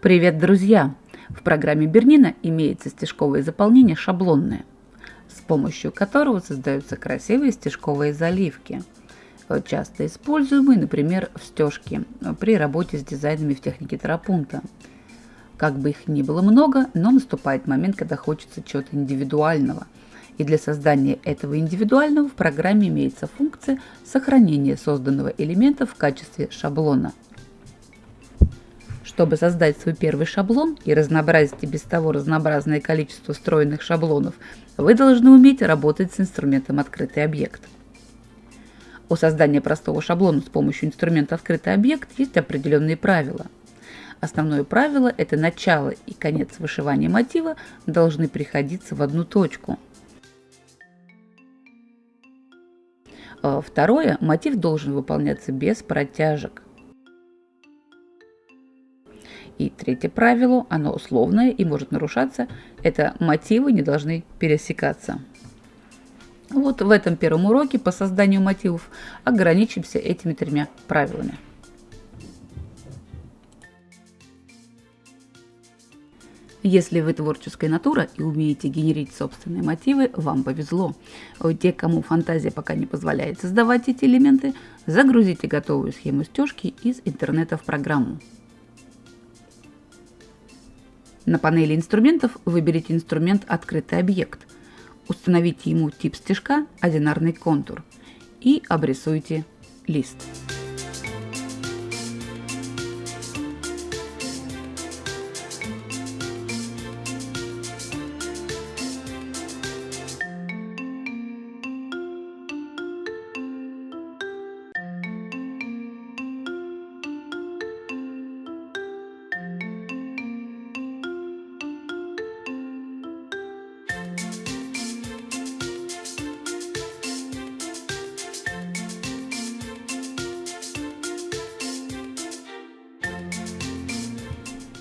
Привет, друзья! В программе Бернина имеется стежковое заполнение шаблонное, с помощью которого создаются красивые стежковые заливки, часто используемые, например, в стежке при работе с дизайнами в технике терапунта. Как бы их ни было много, но наступает момент, когда хочется чего-то индивидуального. И для создания этого индивидуального в программе имеется функция сохранения созданного элемента в качестве шаблона – чтобы создать свой первый шаблон и разнообразить и без того разнообразное количество встроенных шаблонов, вы должны уметь работать с инструментом «Открытый объект». У создания простого шаблона с помощью инструмента «Открытый объект» есть определенные правила. Основное правило – это начало и конец вышивания мотива должны приходиться в одну точку. А второе – мотив должен выполняться без протяжек – и третье правило, оно условное и может нарушаться, это мотивы не должны пересекаться. Вот в этом первом уроке по созданию мотивов ограничимся этими тремя правилами. Если вы творческая натура и умеете генерить собственные мотивы, вам повезло. Те, кому фантазия пока не позволяет создавать эти элементы, загрузите готовую схему стежки из интернета в программу. На панели инструментов выберите инструмент «Открытый объект», установите ему тип стежка «Одинарный контур» и обрисуйте лист.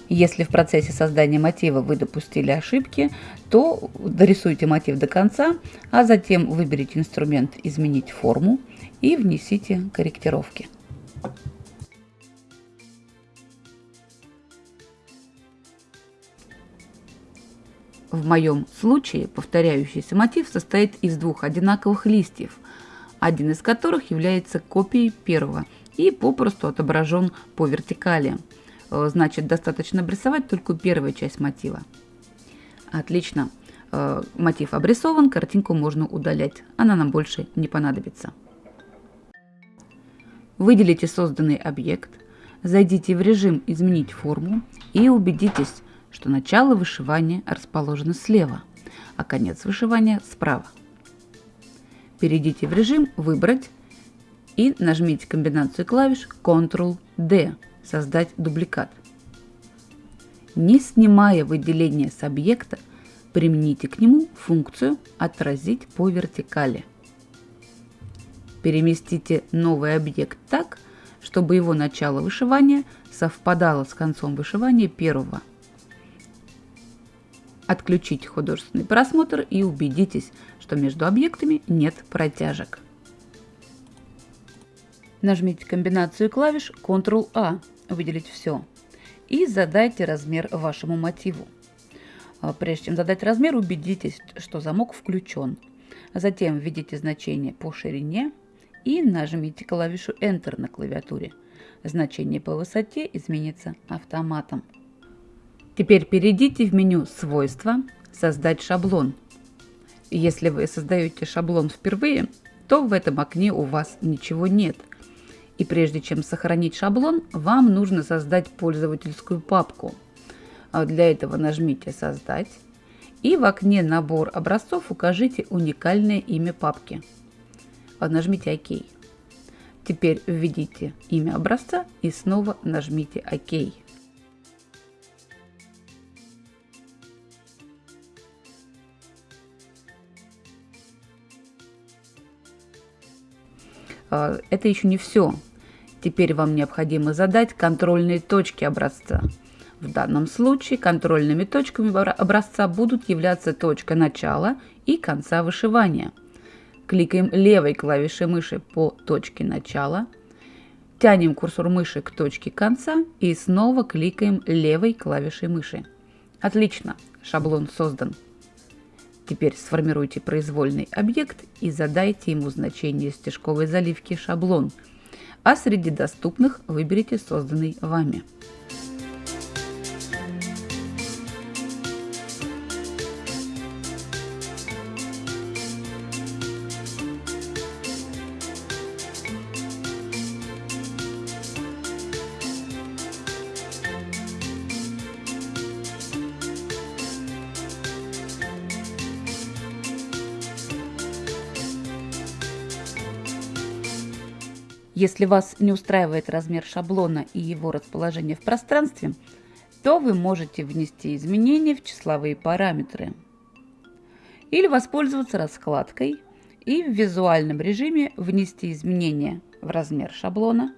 Если в процессе создания мотива вы допустили ошибки, то дорисуйте мотив до конца, а затем выберите инструмент «Изменить форму» и внесите корректировки. В моем случае повторяющийся мотив состоит из двух одинаковых листьев, один из которых является копией первого и попросту отображен по вертикали – значит, достаточно обрисовать только первую часть мотива. Отлично. Э, мотив обрисован, картинку можно удалять. Она нам больше не понадобится. Выделите созданный объект, зайдите в режим «Изменить форму» и убедитесь, что начало вышивания расположено слева, а конец вышивания справа. Перейдите в режим «Выбрать» и нажмите комбинацию клавиш Ctrl-D создать дубликат. Не снимая выделение с объекта, примените к нему функцию «Отразить по вертикали». Переместите новый объект так, чтобы его начало вышивания совпадало с концом вышивания первого. Отключите художественный просмотр и убедитесь, что между объектами нет протяжек. Нажмите комбинацию клавиш Ctrl-A выделить все. И задайте размер вашему мотиву. А, прежде чем задать размер, убедитесь, что замок включен. Затем введите значение по ширине и нажмите клавишу Enter на клавиатуре. Значение по высоте изменится автоматом. Теперь перейдите в меню «Свойства», «Создать шаблон». Если вы создаете шаблон впервые, то в этом окне у вас ничего нет – и прежде чем сохранить шаблон, вам нужно создать пользовательскую папку. А для этого нажмите «Создать» и в окне «Набор образцов» укажите уникальное имя папки. А нажмите «Ок». Теперь введите имя образца и снова нажмите «Ок». А, это еще не все. Теперь вам необходимо задать контрольные точки образца. В данном случае контрольными точками образца будут являться точка начала и конца вышивания. Кликаем левой клавишей мыши по точке начала Тянем курсор мыши к точке конца и снова кликаем левой клавишей мыши. Отлично, шаблон создан. Теперь сформируйте произвольный объект и задайте ему значение стежковой заливки шаблон, а среди доступных выберите созданный вами. Если вас не устраивает размер шаблона и его расположение в пространстве, то вы можете внести изменения в числовые параметры или воспользоваться раскладкой и в визуальном режиме внести изменения в размер шаблона,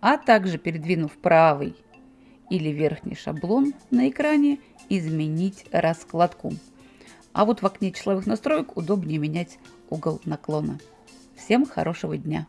а также передвинув правый или верхний шаблон на экране, изменить раскладку. А вот в окне числовых настроек удобнее менять угол наклона. Всем хорошего дня!